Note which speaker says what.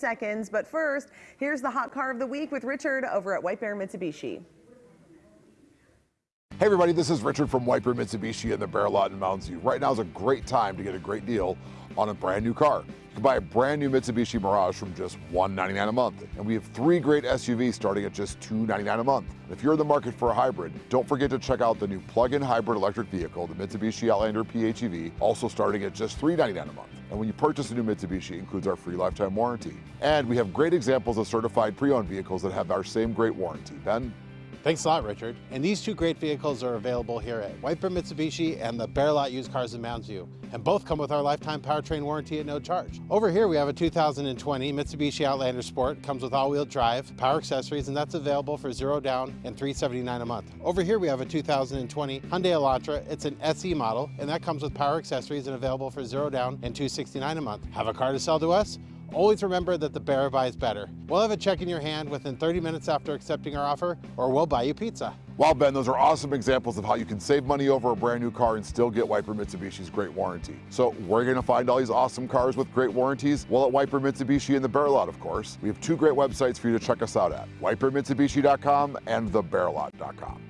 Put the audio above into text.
Speaker 1: seconds. But first, here's the hot car of the week with Richard over at White Bear Mitsubishi.
Speaker 2: Hey everybody, this is Richard from White Bear Mitsubishi in the Bear Lot in Mounds View. Right now is a great time to get a great deal on a brand new car. You can buy a brand new Mitsubishi Mirage from just 199 a month. And we have three great SUVs starting at just 299 a month. And if you're in the market for a hybrid, don't forget to check out the new plug-in hybrid electric vehicle, the Mitsubishi Outlander PHEV, also starting at just 399 a month. And when you purchase a new Mitsubishi, it includes our free lifetime warranty. And we have great examples of certified pre-owned vehicles that have our same great warranty. Ben?
Speaker 3: Thanks a lot, Richard. And these two great vehicles are available here at Bear Mitsubishi and the Bear Lot Used Cars in Mounds View. And both come with our lifetime powertrain warranty at no charge. Over here we have a 2020 Mitsubishi Outlander Sport. Comes with all-wheel drive, power accessories, and that's available for zero down and 379 a month. Over here we have a 2020 Hyundai Elantra. It's an SE model, and that comes with power accessories and available for zero down and 269 a month. Have a car to sell to us? Always remember that the bear buys better. We'll have a check in your hand within 30 minutes after accepting our offer, or we'll buy you pizza.
Speaker 2: Well, Ben, those are awesome examples of how you can save money over a brand new car and still get White Bear Mitsubishi's great warranty. So are you gonna find all these awesome cars with great warranties? Well, at Wiper Mitsubishi in the Bear Lot, of course. We have two great websites for you to check us out at, whitebearmitsubishi.com and thebearlot.com.